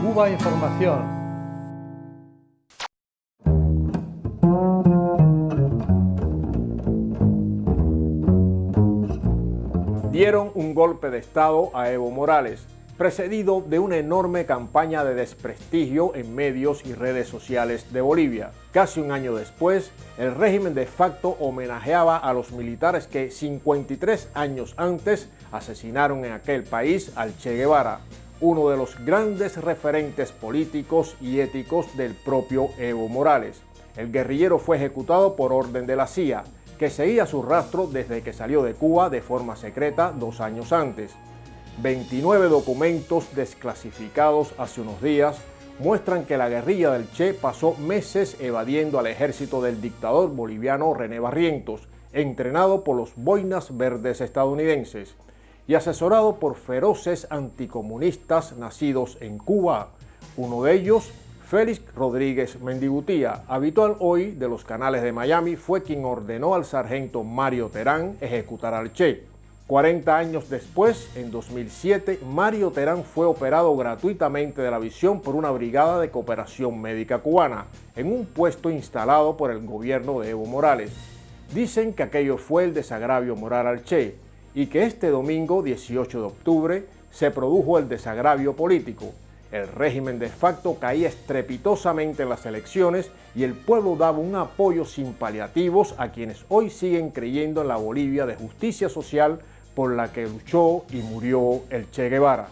Cuba Información. Dieron un golpe de Estado a Evo Morales, precedido de una enorme campaña de desprestigio en medios y redes sociales de Bolivia. Casi un año después, el régimen de facto homenajeaba a los militares que 53 años antes asesinaron en aquel país al Che Guevara, uno de los grandes referentes políticos y éticos del propio Evo Morales. El guerrillero fue ejecutado por orden de la CIA, que seguía su rastro desde que salió de Cuba de forma secreta dos años antes. 29 documentos desclasificados hace unos días muestran que la guerrilla del Che pasó meses evadiendo al ejército del dictador boliviano René Barrientos, entrenado por los boinas verdes estadounidenses y asesorado por feroces anticomunistas nacidos en Cuba. Uno de ellos, Félix Rodríguez Mendigutía, habitual hoy de los canales de Miami, fue quien ordenó al sargento Mario Terán ejecutar al Che. 40 años después, en 2007, Mario Terán fue operado gratuitamente de la visión por una brigada de cooperación médica cubana, en un puesto instalado por el gobierno de Evo Morales. Dicen que aquello fue el desagravio moral al Che, y que este domingo 18 de octubre se produjo el desagravio político. El régimen de facto caía estrepitosamente en las elecciones y el pueblo daba un apoyo sin paliativos a quienes hoy siguen creyendo en la Bolivia de justicia social por la que luchó y murió el Che Guevara.